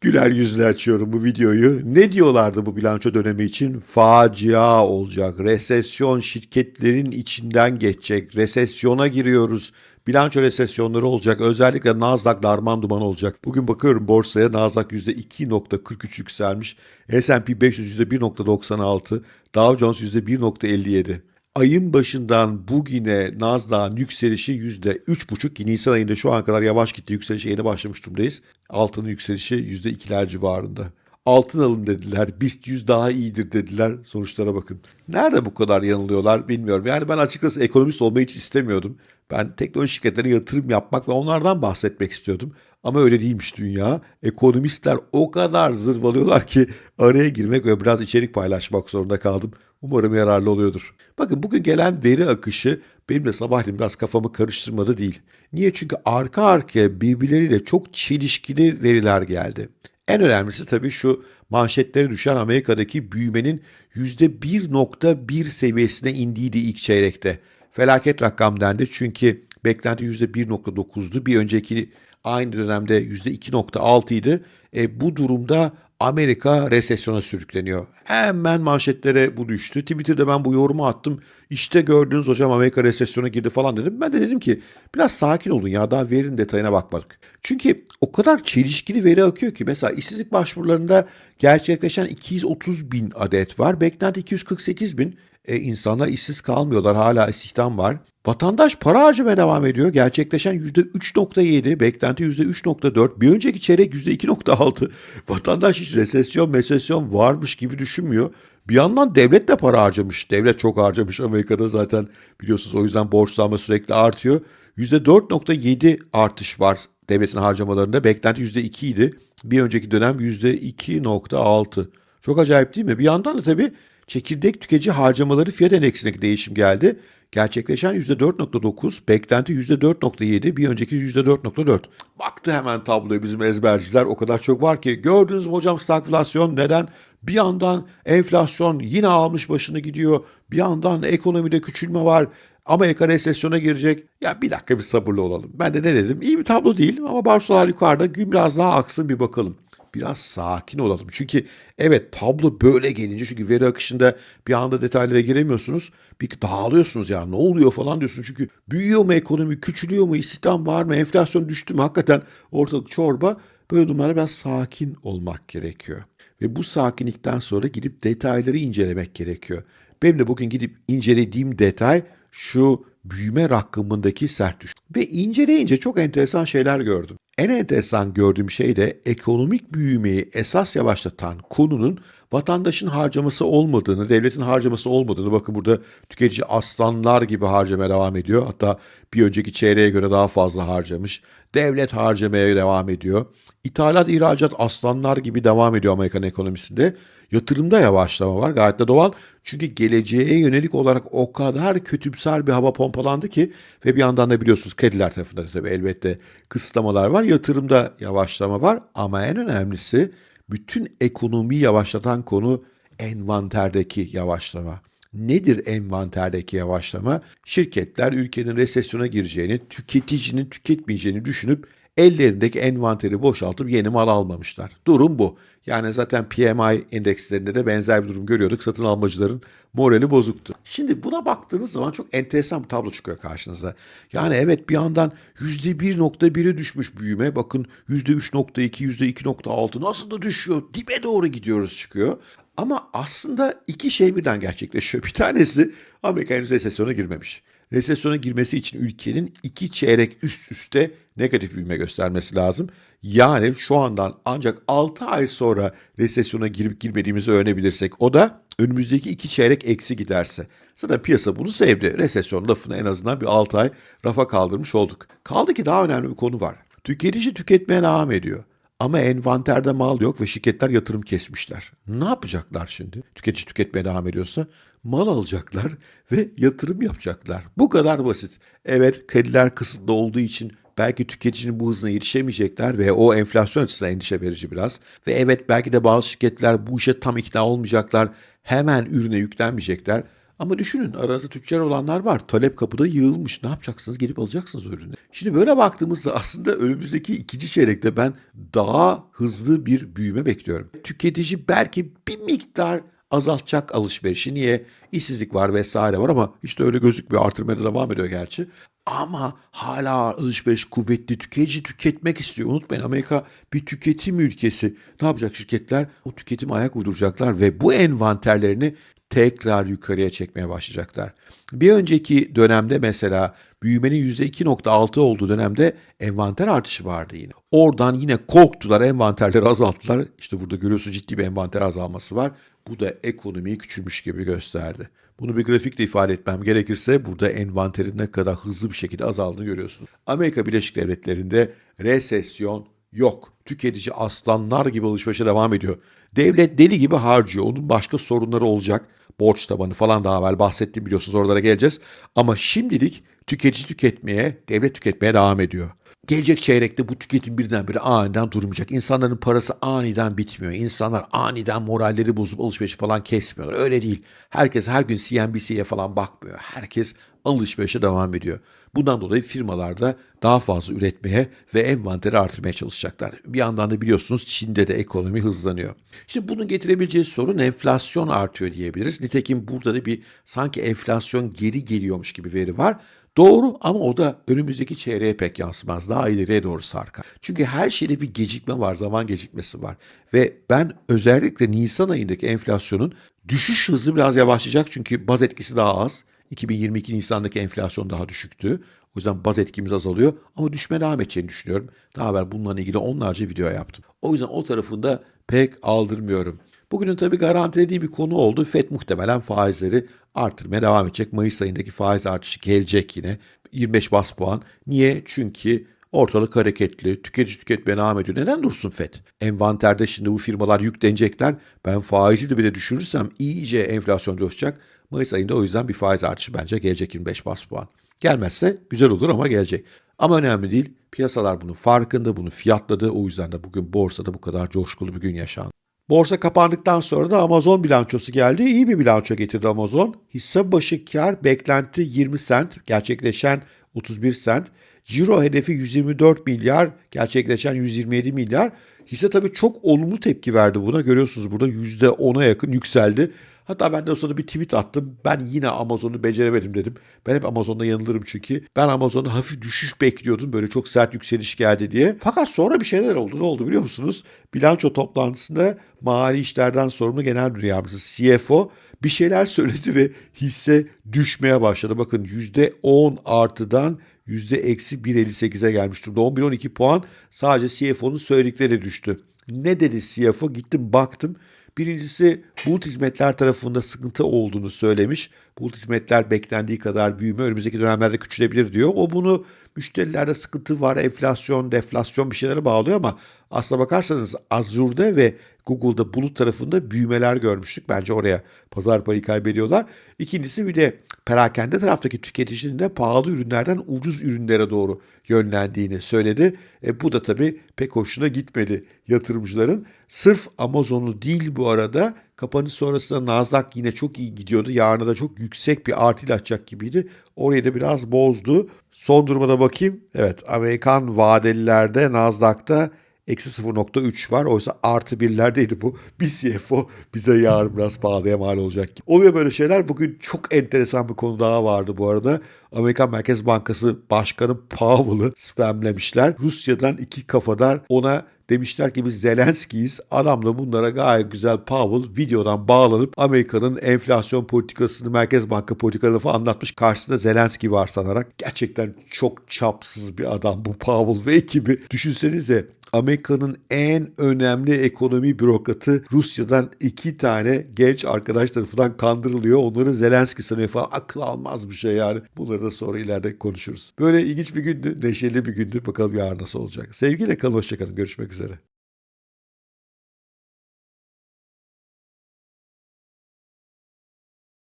Güler yüzle açıyorum bu videoyu. Ne diyorlardı bu bilanço dönemi için? Facia olacak. Resesyon şirketlerin içinden geçecek. Resesyona giriyoruz. Bilanço resesyonları olacak. Özellikle Nasdaq darman duman olacak. Bugün bakıyorum borsaya Nasdaq %2.43 yükselmiş. S&P 500 %1.96. Dow Jones %1.57 ayın başından bugüne Nasdaq'ın yükselişi %3,5 ki Nisan ayında şu an kadar yavaş gitti. Yükselişe yeni başlamış durumdayız. Altının yükselişi %2'ler civarında. Altın alın dediler. BIST 100 daha iyidir dediler. Sonuçlara bakın. Nerede bu kadar yanılıyorlar bilmiyorum. Yani ben açıkçası ekonomist olmayı hiç istemiyordum. Ben teknoloji şirketlerine yatırım yapmak ve onlardan bahsetmek istiyordum. Ama öyle değilmiş dünya. Ekonomistler o kadar zırvalıyorlar ki araya girmek ve biraz içerik paylaşmak zorunda kaldım. Umarım yararlı oluyordur. Bakın bugün gelen veri akışı benim de sabahleyin biraz kafamı karıştırmadı değil. Niye? Çünkü arka arkaya birbirleriyle çok çelişkili veriler geldi. En önemlisi tabii şu manşetlere düşen Amerika'daki büyümenin %1.1 seviyesine indiğiydi ilk çeyrekte. Felaket rakam dendi çünkü beklenti %1.9'du. Bir önceki aynı dönemde %2.6 idi. E, bu durumda Amerika resesyona sürükleniyor. Hemen manşetlere bu düştü. Twitter'da ben bu yorumu attım. İşte gördünüz hocam Amerika resesyona girdi falan dedim. Ben de dedim ki biraz sakin olun ya daha verinin detayına bakmadık. Çünkü o kadar çelişkili veri akıyor ki mesela işsizlik başvurularında gerçekleşen 230 bin adet var. Beklenti 248 bin. E, insanlar işsiz kalmıyorlar hala istihdam var. Vatandaş para harcamaya devam ediyor. Gerçekleşen %3.7, beklenti %3.4, bir önceki çeyrek %2.6. Vatandaş hiç resesyon, mesesyon varmış gibi düşünmüyor. Bir yandan devlet de para harcamış. Devlet çok harcamış Amerika'da zaten biliyorsunuz o yüzden borçlanma sürekli artıyor. %4.7 artış var devletin harcamalarında. Beklenti %2 idi. Bir önceki dönem %2.6. Çok acayip değil mi? Bir yandan da tabii çekirdek tüketici harcamaları fiyat endeksindeki değişim geldi. Gerçekleşen %4.9, beklenti %4.7, bir önceki %4.4. Baktı hemen tabloya bizim ezberciler o kadar çok var ki. Gördünüz mü hocam stagflasyon neden? Bir yandan enflasyon yine almış başını gidiyor. Bir yandan ekonomide küçülme var. Amerika resesyona girecek. Ya bir dakika bir sabırlı olalım. Ben de ne dedim? İyi bir tablo değil ama Barcelona yukarıda gün biraz daha aksın bir bakalım biraz sakin olalım. Çünkü evet tablo böyle gelince çünkü veri akışında bir anda detaylara giremiyorsunuz. Bir dağılıyorsunuz ya ne oluyor falan diyorsun. Çünkü büyüyor mu ekonomi, küçülüyor mu, istihdam var mı, enflasyon düştü mü hakikaten ortalık çorba. Böyle durumlarda biraz sakin olmak gerekiyor. Ve bu sakinlikten sonra gidip detayları incelemek gerekiyor. Benim de bugün gidip incelediğim detay şu büyüme rakamındaki sert düşüş. Ve inceleyince çok enteresan şeyler gördüm. En enteresan gördüğüm şey de ekonomik büyümeyi esas yavaşlatan konunun vatandaşın harcaması olmadığını, devletin harcaması olmadığını bakın burada tüketici aslanlar gibi harcamaya devam ediyor. Hatta bir önceki çeyreğe göre daha fazla harcamış. Devlet harcamaya devam ediyor. İthalat, ihracat aslanlar gibi devam ediyor Amerikan ekonomisinde. Yatırımda yavaşlama var gayet de doğal. Çünkü geleceğe yönelik olarak o kadar kötümser bir hava pompalandı ki ve bir yandan da biliyorsunuz krediler tarafında da tabii elbette kısıtlamalar var. Yatırımda yavaşlama var ama en önemlisi bütün ekonomiyi yavaşlatan konu envanterdeki yavaşlama. Nedir envanterdeki yavaşlama? Şirketler ülkenin resesyona gireceğini, tüketicinin tüketmeyeceğini düşünüp ellerindeki envanteri boşaltıp yeni mal almamışlar. Durum bu. Yani zaten PMI endekslerinde de benzer bir durum görüyorduk. Satın almacıların morali bozuktu. Şimdi buna baktığınız zaman çok enteresan bir tablo çıkıyor karşınıza. Yani evet bir yandan %1.1'e düşmüş büyüme. Bakın %3.2, %2.6 nasıl da düşüyor. Dibe doğru gidiyoruz çıkıyor. Ama aslında iki şey birden gerçekleşiyor. Bir tanesi Amerika henüz resesyona girmemiş resesyona girmesi için ülkenin iki çeyrek üst üste negatif büyüme göstermesi lazım. Yani şu andan ancak 6 ay sonra resesyona girip girmediğimizi öğrenebilirsek o da önümüzdeki iki çeyrek eksi giderse. Zaten piyasa bunu sevdi. Resesyon lafını en azından bir 6 ay rafa kaldırmış olduk. Kaldı ki daha önemli bir konu var. Tüketici tüketmeye devam ediyor. Ama envanterde mal yok ve şirketler yatırım kesmişler. Ne yapacaklar şimdi? Tüketici tüketmeye devam ediyorsa mal alacaklar ve yatırım yapacaklar. Bu kadar basit. Evet krediler kısıtlı olduğu için belki tüketicinin bu hızına yetişemeyecekler ve o enflasyon açısından endişe verici biraz. Ve evet belki de bazı şirketler bu işe tam ikna olmayacaklar. Hemen ürüne yüklenmeyecekler. Ama düşünün aranızda tüccar olanlar var. Talep kapıda yığılmış. Ne yapacaksınız? Gelip alacaksınız ürünü. Şimdi böyle baktığımızda aslında önümüzdeki ikinci çeyrekte ben daha hızlı bir büyüme bekliyorum. Tüketici belki bir miktar azaltacak alışverişi. Niye? İşsizlik var vesaire var ama işte öyle gözükmüyor. Artırmaya da devam ediyor gerçi. Ama hala alışveriş kuvvetli. Tüketici tüketmek istiyor. Unutmayın Amerika bir tüketim ülkesi. Ne yapacak şirketler? O tüketim ayak uyduracaklar ve bu envanterlerini tekrar yukarıya çekmeye başlayacaklar. Bir önceki dönemde mesela büyümenin %2.6 olduğu dönemde envanter artışı vardı yine. Oradan yine korktular, envanterleri azalttılar. İşte burada görüyorsunuz ciddi bir envanter azalması var. Bu da ekonomiyi küçülmüş gibi gösterdi. Bunu bir grafikle ifade etmem gerekirse burada envanterin ne kadar hızlı bir şekilde azaldığını görüyorsunuz. Amerika Birleşik Devletleri'nde resesyon yok. Tüketici aslanlar gibi alışverişe devam ediyor. Devlet deli gibi harcıyor. Onun başka sorunları olacak. Borç tabanı falan daha evvel bahsettim biliyorsunuz oralara geleceğiz. Ama şimdilik tüketici tüketmeye, devlet tüketmeye devam ediyor. Gelecek çeyrekte bu tüketim birdenbire aniden durmayacak. İnsanların parası aniden bitmiyor. İnsanlar aniden moralleri bozup alışveriş falan kesmiyorlar. Öyle değil. Herkes her gün CNBC'ye falan bakmıyor. Herkes alışverişe devam ediyor. Bundan dolayı firmalar da daha fazla üretmeye ve envanteri artırmaya çalışacaklar. Bir yandan da biliyorsunuz Çin'de de ekonomi hızlanıyor. Şimdi bunun getirebileceği sorun enflasyon artıyor diyebiliriz. Nitekim burada da bir sanki enflasyon geri geliyormuş gibi veri var. Doğru ama o da önümüzdeki çeyreğe pek yansımaz. Daha ileriye doğru sarkar. Çünkü her şeyde bir gecikme var, zaman gecikmesi var. Ve ben özellikle Nisan ayındaki enflasyonun düşüş hızı biraz yavaşlayacak çünkü baz etkisi daha az. 2022 Nisan'daki enflasyon daha düşüktü. O yüzden baz etkimiz azalıyor ama düşmeye devam edeceğini düşünüyorum. Daha evvel bununla ilgili onlarca video yaptım. O yüzden o tarafında pek aldırmıyorum. Bugünün tabii garantilediği bir konu oldu. FED muhtemelen faizleri artırmaya devam edecek. Mayıs ayındaki faiz artışı gelecek yine. 25 bas puan. Niye? Çünkü ortalık hareketli, tüketici tüketmeye devam ediyor. Neden dursun FED? Envanterde şimdi bu firmalar yüklenecekler. Ben faizi de bile düşürürsem iyice enflasyon coşacak. Mayıs ayında o yüzden bir faiz artışı bence gelecek 25 bas puan. Gelmezse güzel olur ama gelecek. Ama önemli değil. Piyasalar bunun farkında, bunu fiyatladı. O yüzden de bugün borsada bu kadar coşkulu bir gün yaşandı. Borsa kapandıktan sonra da Amazon bilançosu geldi. İyi bir bilanço getirdi Amazon. Hisse başı kar beklenti 20 sent, gerçekleşen 31 sent. Ciro hedefi 124 milyar, gerçekleşen 127 milyar. Hisse tabii çok olumlu tepki verdi buna. Görüyorsunuz burada %10'a yakın yükseldi. Hatta ben de o sırada bir tweet attım. Ben yine Amazon'u beceremedim dedim. Ben hep Amazon'da yanılırım çünkü. Ben Amazon'da hafif düşüş bekliyordum. Böyle çok sert yükseliş geldi diye. Fakat sonra bir şeyler oldu. Ne oldu biliyor musunuz? Bilanço toplantısında mali işlerden sorumlu genel müdür yardımcısı CFO bir şeyler söyledi ve hisse düşmeye başladı. Bakın %10 artıdan %-1.58'e gelmiş durumda. 11-12 puan sadece CFO'nun söyledikleri düştü. Ne dedi CFO? Gittim baktım. Birincisi bulut hizmetler tarafında sıkıntı olduğunu söylemiş. Bulut hizmetler beklendiği kadar büyüme önümüzdeki dönemlerde küçülebilir diyor. O bunu müşterilerde sıkıntı var, enflasyon, deflasyon bir şeylere bağlıyor ama aslına bakarsanız Azure'da ve Google'da bulut tarafında büyümeler görmüştük. Bence oraya pazar payı kaybediyorlar. İkincisi bir de perakende taraftaki tüketicinin de pahalı ürünlerden ucuz ürünlere doğru yönlendiğini söyledi. E, bu da tabii pek hoşuna gitmedi yatırımcıların. Sırf Amazon'u değil bu arada kapanış sonrasında Nasdaq yine çok iyi gidiyordu. Yarına da çok yüksek bir artıyla açacak gibiydi. Orayı da biraz bozdu. Son duruma bakayım. Evet Amerikan vadelilerde Nasdaq'ta Eksi 0.3 var. Oysa artı birlerdeydi bu. Bir CFO bize yarın biraz pahalıya mal olacak. Oluyor böyle şeyler. Bugün çok enteresan bir konu daha vardı bu arada. Amerikan Merkez Bankası Başkanı Powell'ı spamlemişler. Rusya'dan iki kafadar ona Demişler ki biz Zelenski'yiz. Adam da bunlara gayet güzel Powell videodan bağlanıp Amerika'nın enflasyon politikasını, Merkez Banka politikalarını falan anlatmış. Karşısında Zelenski var sanarak. Gerçekten çok çapsız bir adam bu Powell ve ekibi. Düşünsenize Amerika'nın en önemli ekonomi bürokratı Rusya'dan iki tane genç arkadaş tarafından kandırılıyor. Onları Zelenski sanıyor falan. Akıl almaz bir şey yani. Bunları da sonra ileride konuşuruz. Böyle ilginç bir gündü. Neşeli bir gündü. Bakalım yarın nasıl olacak. Sevgiyle kalın. Hoşçakalın. Görüşmek üzere.